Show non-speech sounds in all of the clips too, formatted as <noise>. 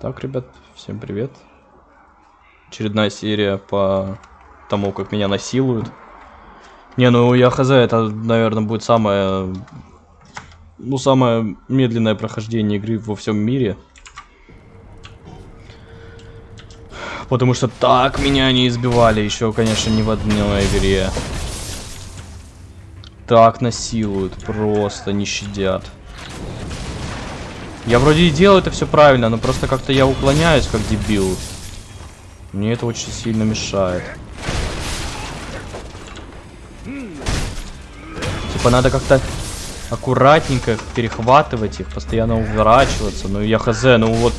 Так, ребят, всем привет. Очередная серия по тому, как меня насилуют. Не, ну я хз, это, наверное, будет самое... Ну, самое медленное прохождение игры во всем мире. Потому что так меня не избивали еще, конечно, ни в одной игре. Так насилуют, просто не щадят. Я вроде и делаю это все правильно, но просто как-то я уклоняюсь, как дебил. Мне это очень сильно мешает. Типа надо как-то аккуратненько перехватывать их, постоянно уворачиваться. Ну я хз, ну вот...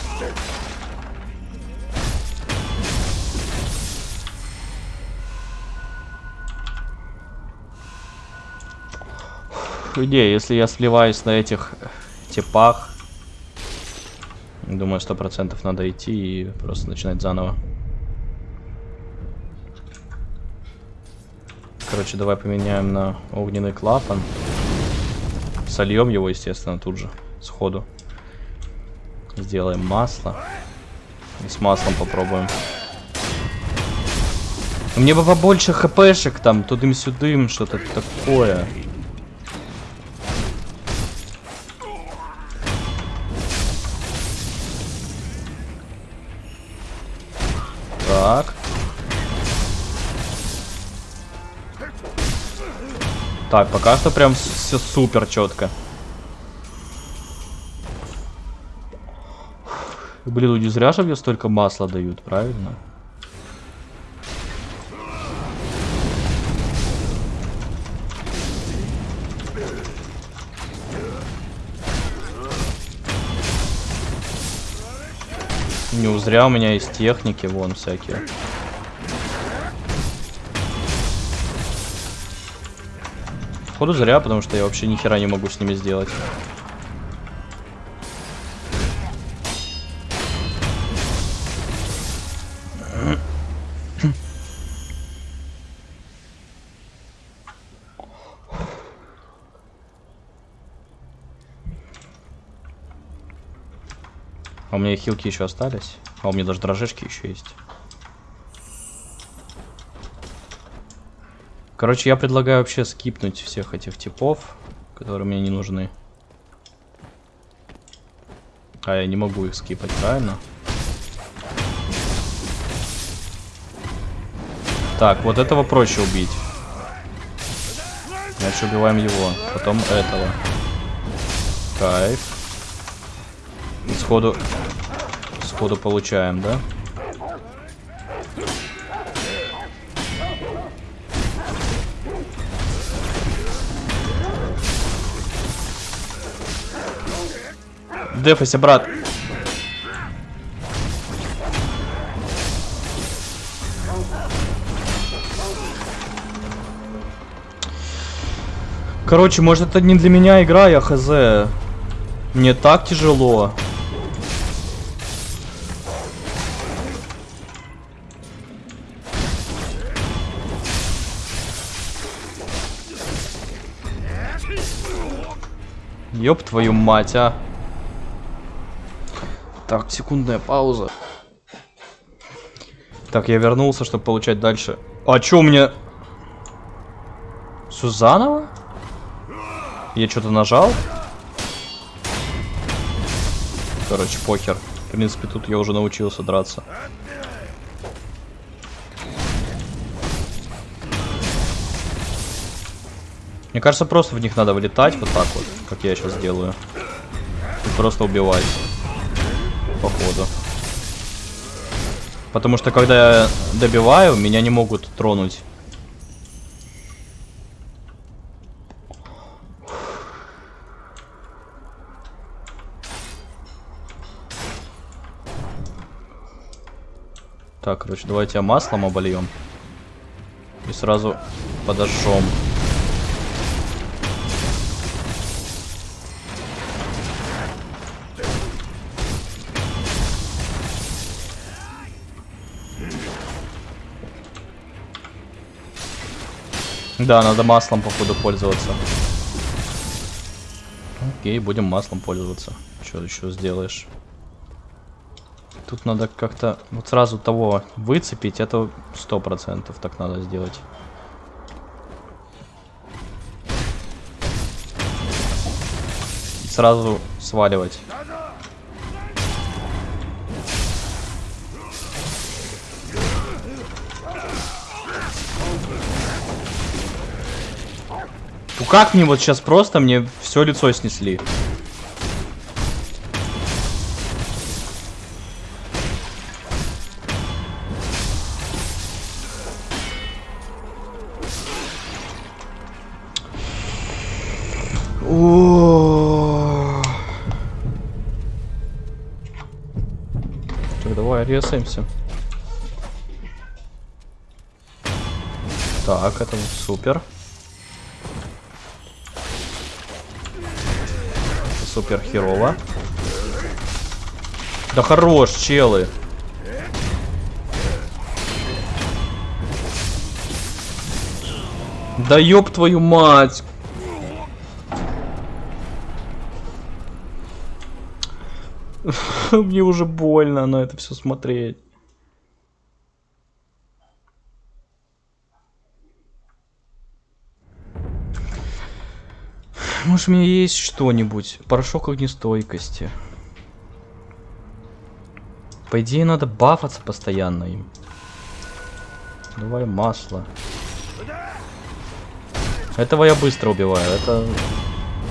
Не, если я сливаюсь на этих типах, Думаю, сто процентов надо идти и просто начинать заново. Короче, давай поменяем на огненный клапан. Сольем его, естественно, тут же, сходу. Сделаем масло. И с маслом попробуем. Мне бы побольше хпшек там, тудым-сюдым, что-то такое. Так. Так, пока что прям все супер четко. Блин, не зря же мне столько масла дают, правильно? Не зря у меня есть техники, вон всякие. Походу зря, потому что я вообще ни хера не могу с ними сделать. У меня хилки еще остались. А у меня даже дрожжечки еще есть. Короче, я предлагаю вообще скипнуть всех этих типов, которые мне не нужны. А я не могу их скипать, правильно? Так, вот этого проще убить. Значит, убиваем его. Потом этого. Кайф. Сходу... Сходу получаем, да? Дефайся, брат. Короче, может это не для меня игра, я хз. Мне так тяжело. Ёб твою мать, а. Так, секундная пауза. Так, я вернулся, чтобы получать дальше. А чё у меня... Все заново? Я что-то нажал? Короче, покер. В принципе, тут я уже научился драться. Мне кажется, просто в них надо вылетать вот так вот, как я сейчас делаю. И просто убивать. Походу. Потому что когда я добиваю, меня не могут тронуть. Так, короче, давайте маслом обольем. И сразу подожжем. Да, надо маслом, походу, пользоваться. Окей, будем маслом пользоваться. Что еще сделаешь? Тут надо как-то вот сразу того выцепить. Это сто процентов так надо сделать. Сразу сваливать. Как мне вот сейчас просто мне все лицо снесли? О. Так, давай резаемся. Так, это супер. Супер херово. Да хорош, челы. Да ёб твою мать. <laughs> Мне уже больно на это все смотреть. Может, у меня есть что-нибудь? Порошок огнестойкости. По идее, надо бафаться постоянно им. Давай масло. Этого я быстро убиваю, это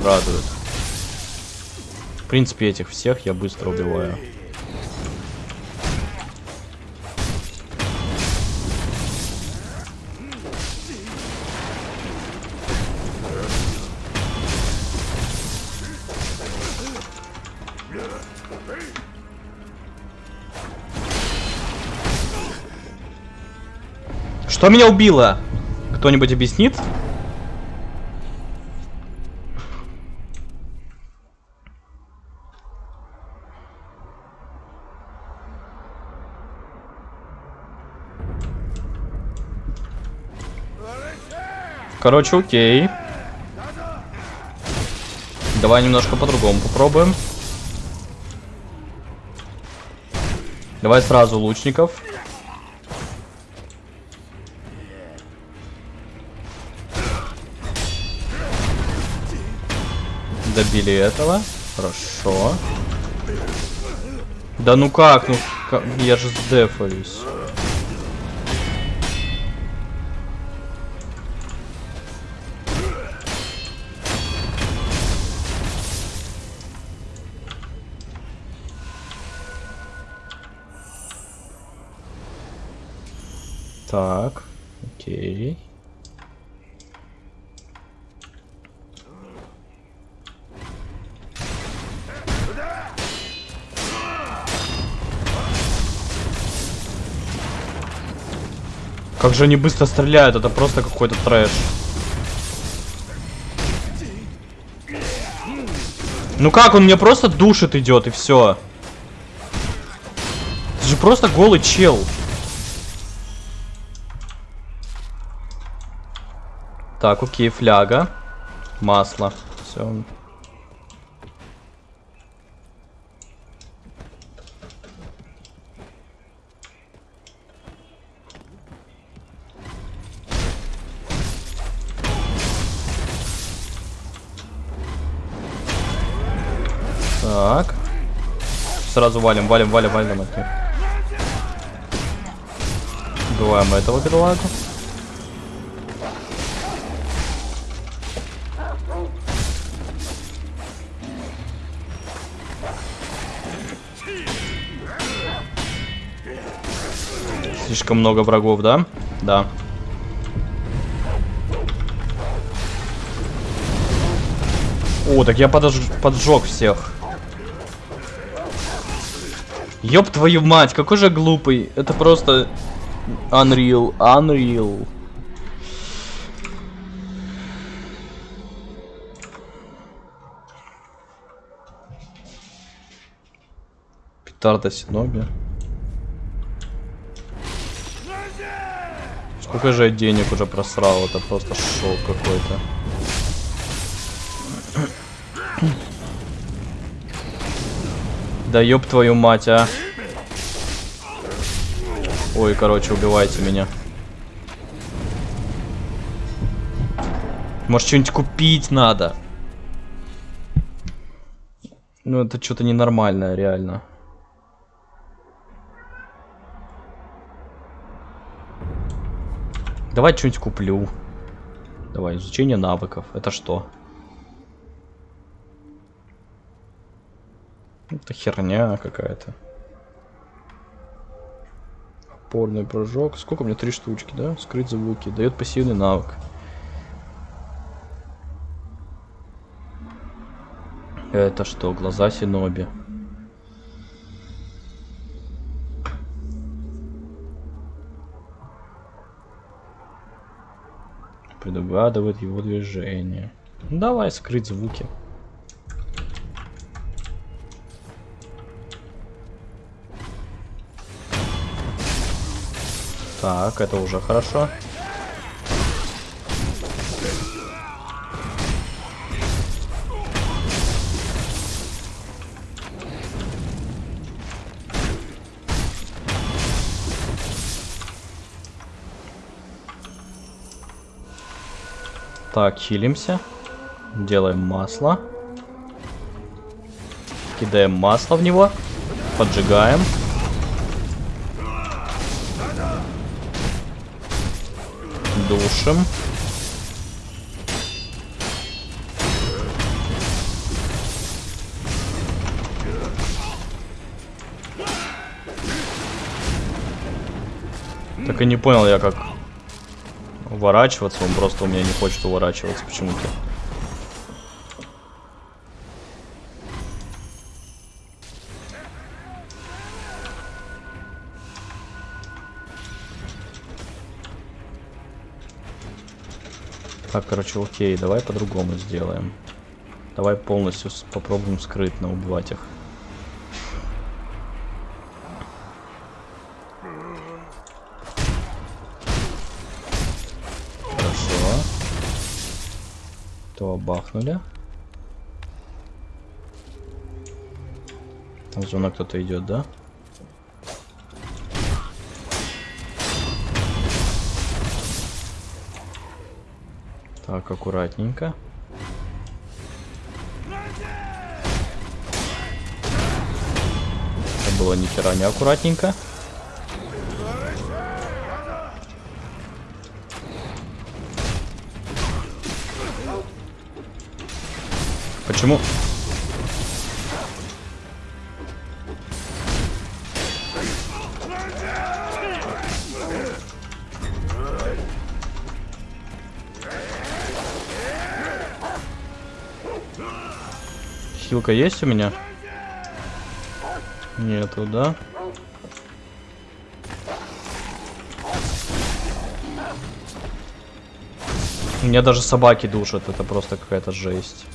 радует. В принципе, этих всех я быстро убиваю. Что меня убило? Кто-нибудь объяснит? Короче, окей. Давай немножко по-другому попробуем. Давай сразу лучников. Добили этого. Хорошо. Да ну как? Ну как? я же сдефаюсь. Так, окей. Как же они быстро стреляют, это просто какой-то трэш. Ну как, он мне просто душит идет и все. Это же просто голый чел. Так, окей, фляга. Масло. Все. Сразу валим, валим, валим, валим. Убиваем этого бедолагу. Слишком много врагов, да? Да. О, так я подож... поджег всех. Ёб твою мать, какой же глупый. Это просто... Unreal, unreal. Петарда Синоби. Сколько же я денег уже просрал, это просто шок какой-то. Да ёб твою мать, а. Ой, короче, убивайте меня. Может, что-нибудь купить надо? Ну, это что-то ненормальное, реально. Давай что-нибудь куплю. Давай, изучение навыков. Это что? Это херня какая-то. Опорный прыжок. Сколько у меня? Три штучки, да? Скрыть звуки. Дает пассивный навык. Это что? Глаза Синоби. Предугадывает его движение. Ну, давай скрыть звуки. Так, это уже хорошо. Так, хилимся. Делаем масло. Кидаем масло в него. Поджигаем. Душим. Так и не понял я, как уворачиваться. Он просто у меня не хочет уворачиваться почему-то. Так, короче, окей, давай по-другому сделаем. Давай полностью попробуем скрытно убивать их. Хорошо. То бахнули. Там зона кто-то идет, да? Так, аккуратненько. Это было ни хера не аккуратненько. Почему? Хилка есть у меня? Нету, да? Меня даже собаки душат, это просто какая-то жесть.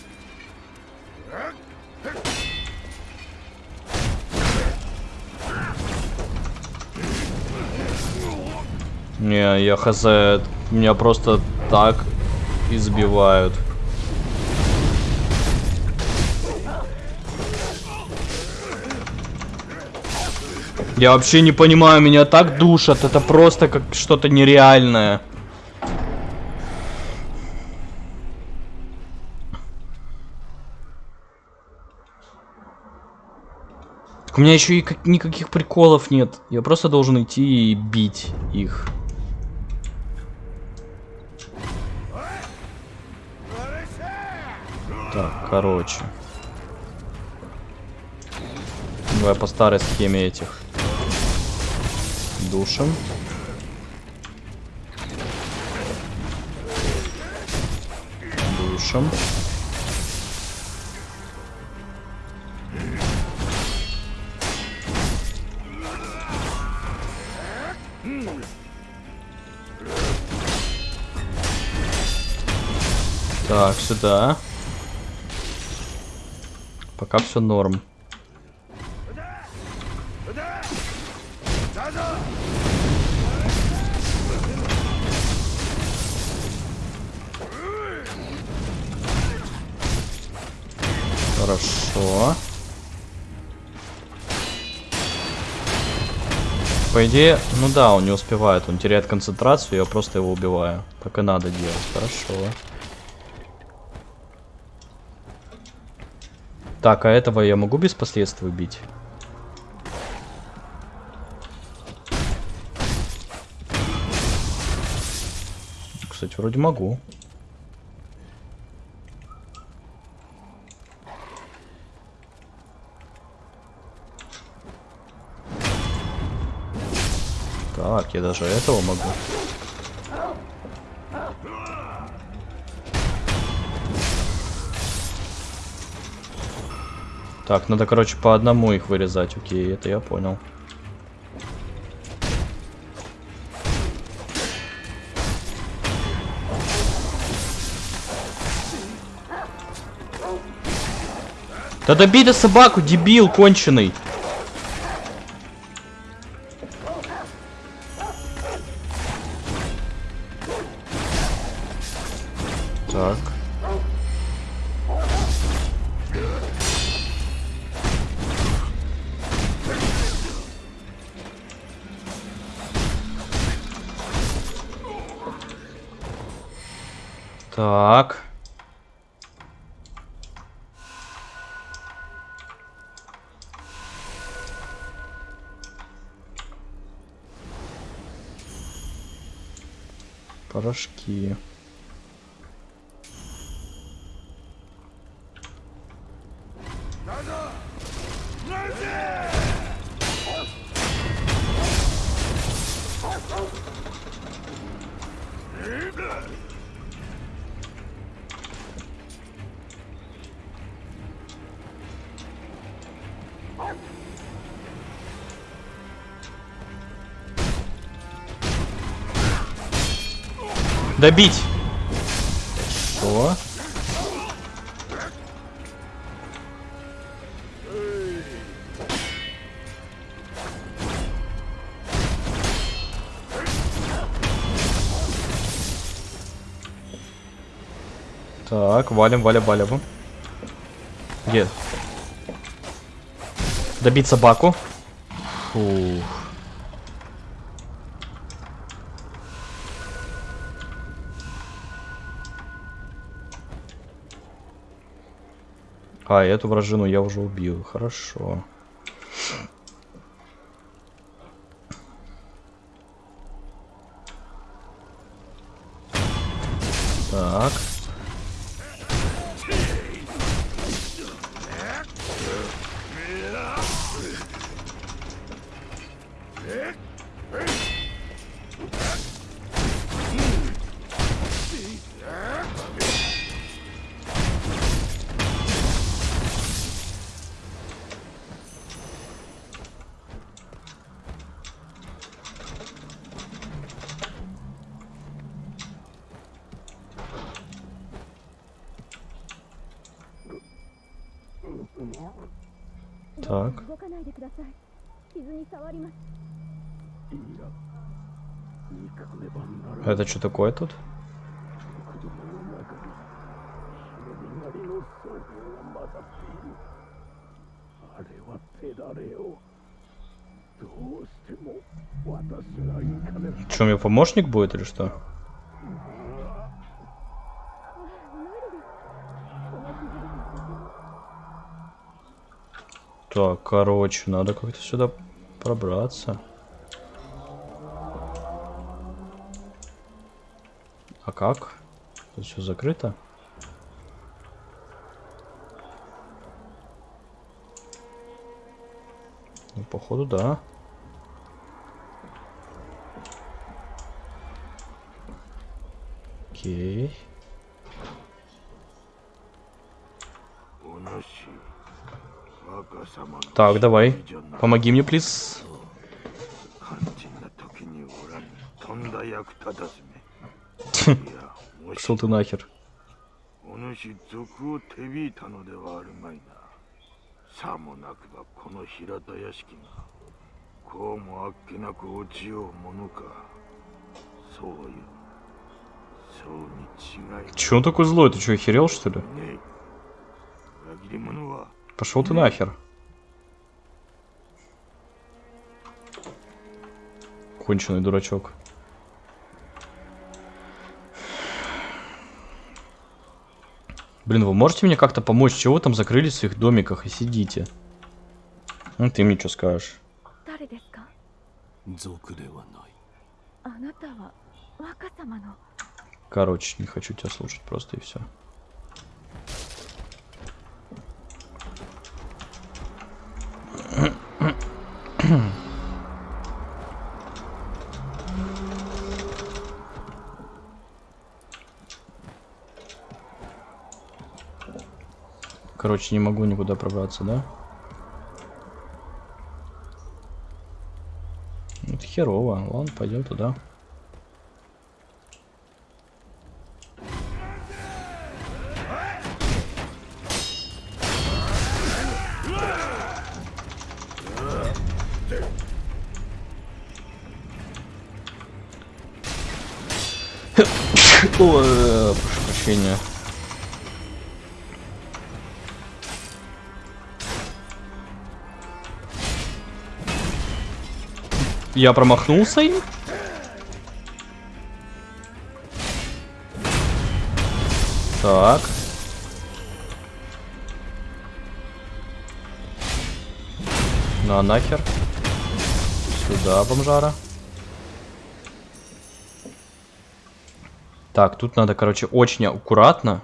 Не, я хз, меня просто так избивают. Я вообще не понимаю, меня так душат. Это просто как что-то нереальное. Так у меня еще и никаких приколов нет. Я просто должен идти и бить их. Так, короче. Давай по старой схеме этих. Душим. Душим. Так, сюда. Пока все норм. Хорошо. По идее, ну да, он не успевает, он теряет концентрацию, я просто его убиваю. Так и надо делать, хорошо. Так, а этого я могу без последствий убить? Кстати, вроде могу. Так, я даже этого могу. Так, надо, короче, по одному их вырезать. Окей, это я понял. Да добей до собаку, дебил конченый. Добить! Что? Так, валим, валим, валим. Где? Добить собаку. Фух. А, эту вражину я уже убил. Хорошо. Так. Это что такое тут? Чем мне помощник будет или что? Так, короче, надо как-то сюда пробраться. А как? Тут все закрыто. Ну, походу, да. Окей. Так, давай. Помоги мне, плиз. Пошел ты нахер. Че он такой злой? Ты что, охерел что ли? Пошел ты нахер. Конченый дурачок. Блин, вы можете мне как-то помочь? Чего вы там закрыли в своих домиках и сидите? Ну, ты мне что скажешь? Короче, не хочу тебя слушать просто и все. Короче, не могу никуда пробраться, да? Это херово. Ладно, пойдем туда. Э, прошу прощения. Я промахнулся им? Так. На нахер. Сюда, бомжара. Так, тут надо, короче, очень аккуратно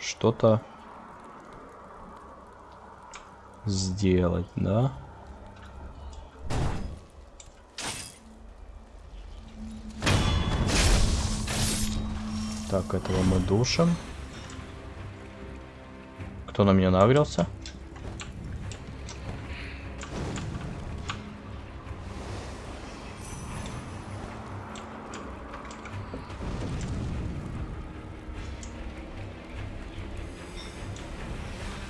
что-то сделать, да? Так, этого мы душим. Кто на меня нагрелся?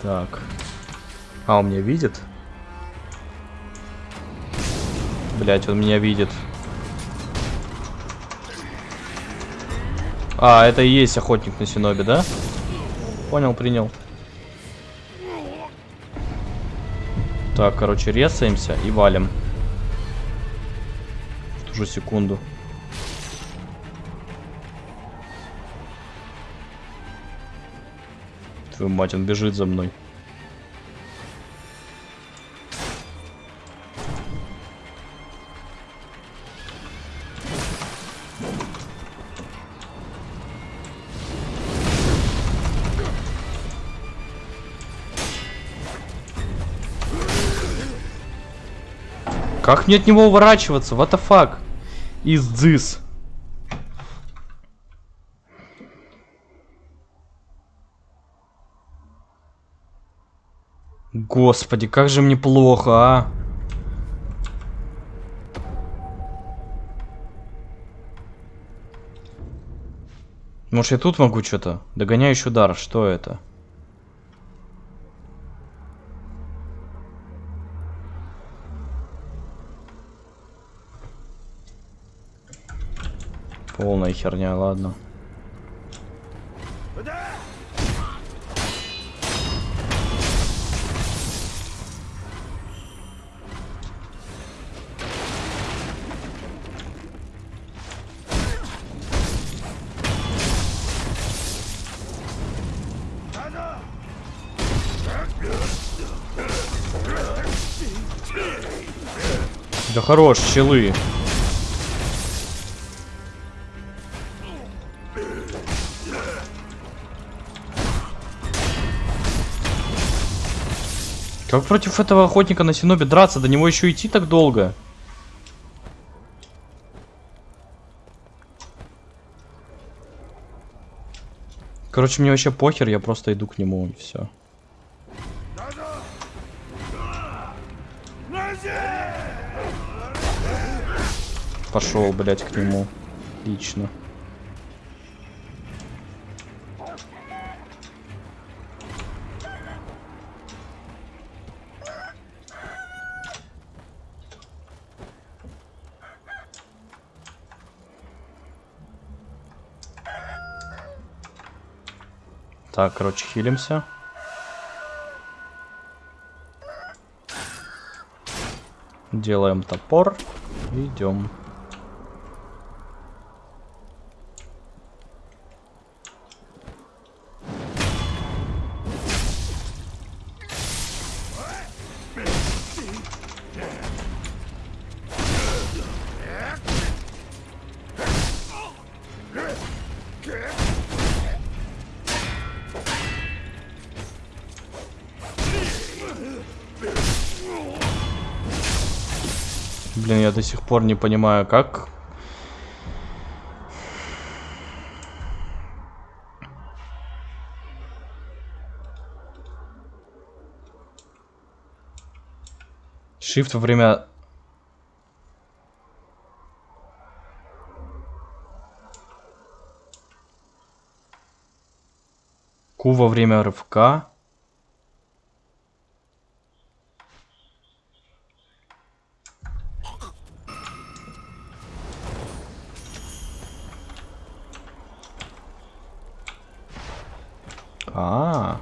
Так. А, он меня видит? Блять, он меня видит. А, это и есть охотник на Синобе, да? Понял, принял. Так, короче, резаемся и валим. В ту же секунду. Твою мать, он бежит за мной. Как мне от него уворачиваться? What the fuck? Is this? Господи, как же мне плохо, а? Может, я тут могу что-то? Догоняющий удар, что это? Полная херня, ладно. Да хорош, челы. Как против этого охотника на Синобе драться? До него еще идти так долго. Короче, мне вообще похер, я просто иду к нему и все. Пошел, блять, к нему. Лично. Так, короче, хилимся. Делаем топор. Идем. Блин, я до сих пор не понимаю, как... Shift во время... Q во время рывка. А.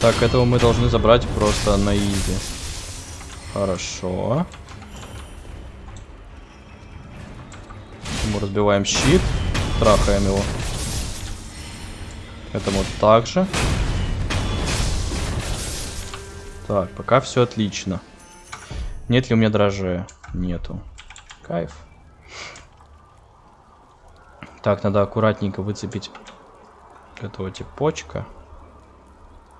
Так, этого мы должны забрать просто на изи. Хорошо. Мы разбиваем щит. Трахаем его. Этому также. Так, пока все отлично. Нет ли у меня дрожжей? Нету. Кайф. Так, надо аккуратненько выцепить этого типочка.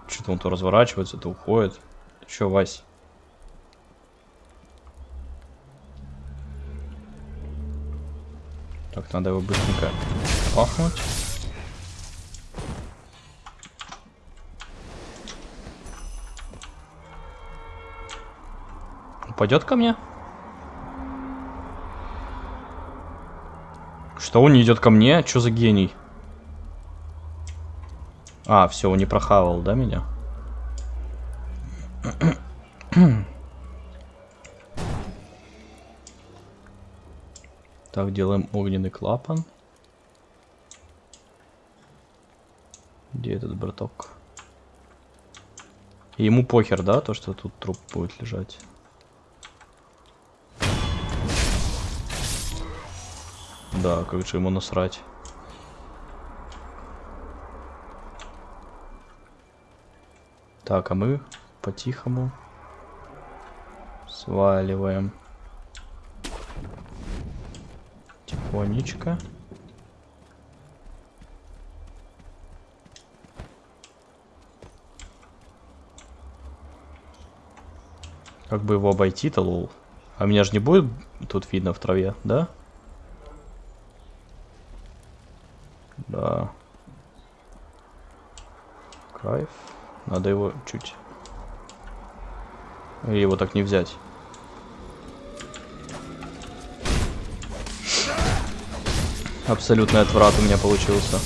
Что-то он то разворачивается, то уходит. Че, Вась? Так, надо его быстренько пахнуть. Упадет ко мне? Что он не идет ко мне? Что за гений? А, все, он не прохавал, да, меня? Так, делаем огненный клапан. Где этот браток? Ему похер, да, то, что тут труп будет лежать? Да, как же ему насрать. Так, а мы по-тихому сваливаем. Тихонечко. Как бы его обойти-то, лол? А меня же не будет тут видно в траве, да? Да. Кайф. Надо его чуть... Или его так не взять. Абсолютный отврат у меня получился.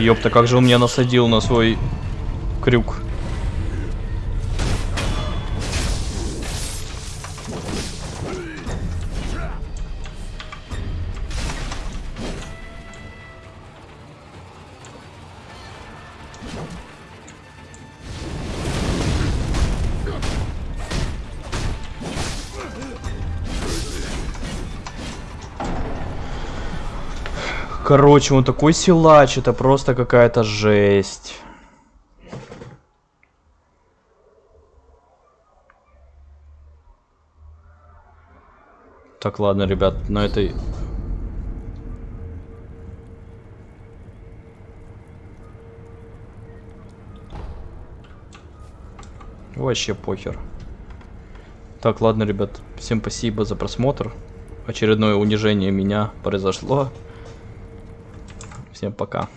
Ёпта, как же он меня насадил на свой крюк. Короче, он такой силач, это просто какая-то жесть. Так, ладно, ребят, на этой... Вообще похер. Так, ладно, ребят, всем спасибо за просмотр. Очередное унижение меня произошло. Всем пока.